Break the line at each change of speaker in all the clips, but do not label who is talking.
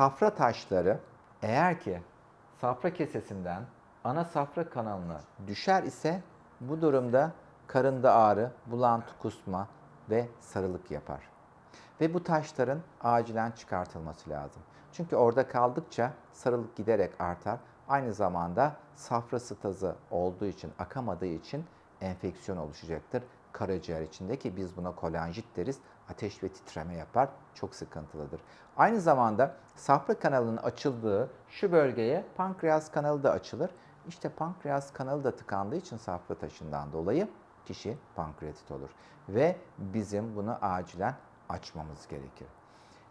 safra taşları eğer ki safra kesesinden ana safra kanalına düşer ise bu durumda karında ağrı, bulantı, kusma ve sarılık yapar. Ve bu taşların acilen çıkartılması lazım. Çünkü orada kaldıkça sarılık giderek artar. Aynı zamanda safra stazı olduğu için, akamadığı için enfeksiyon oluşacaktır. Karaciğer içinde ki biz buna kolanjit deriz. Ateş ve titreme yapar. Çok sıkıntılıdır. Aynı zamanda safra kanalının açıldığı şu bölgeye pankreas kanalı da açılır. İşte pankreas kanalı da tıkandığı için safra taşından dolayı kişi pankreatit olur. Ve bizim bunu acilen açmamız gerekir.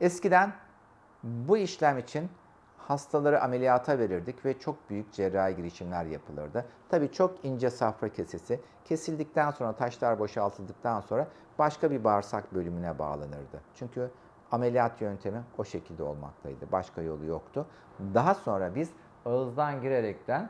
Eskiden bu işlem için hastaları ameliyata verirdik ve çok büyük cerrahi girişimler yapılırdı. Tabii çok ince safra kesesi kesildikten sonra taşlar boşaltıldıktan sonra başka bir bağırsak bölümüne bağlanırdı. Çünkü ameliyat yöntemi o şekilde olmaktaydı. Başka yolu yoktu. Daha sonra biz ağızdan girerekten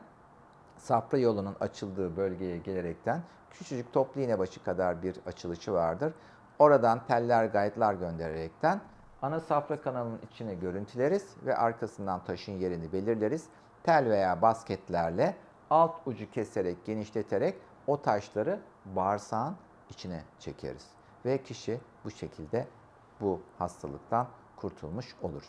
safra yolunun açıldığı bölgeye gelerekten küçücük toplu iğne başı kadar bir açılışı vardır. Oradan teller, gayetler göndererekten ana safra kanalının içine görüntüleriz ve arkasından taşın yerini belirleriz. Tel veya basketlerle alt ucu keserek, genişleterek o taşları bağırsağın içine çekeriz. Ve kişi bu şekilde bu hastalıktan kurtulmuş olur.